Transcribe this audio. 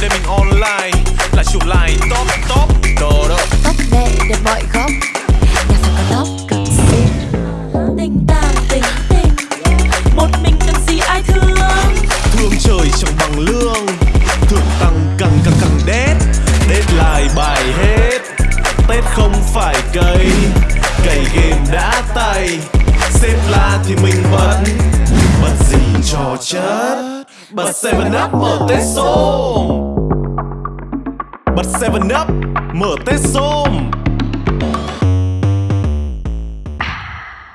đêm mình online là chụp lại top top. Đồ đó không phải cây cày game đã tay. Xếp la thì mình vẫn bật gì trò chết bật 7 up, mở tết xôm. Bật 7 up, mở tết xôm.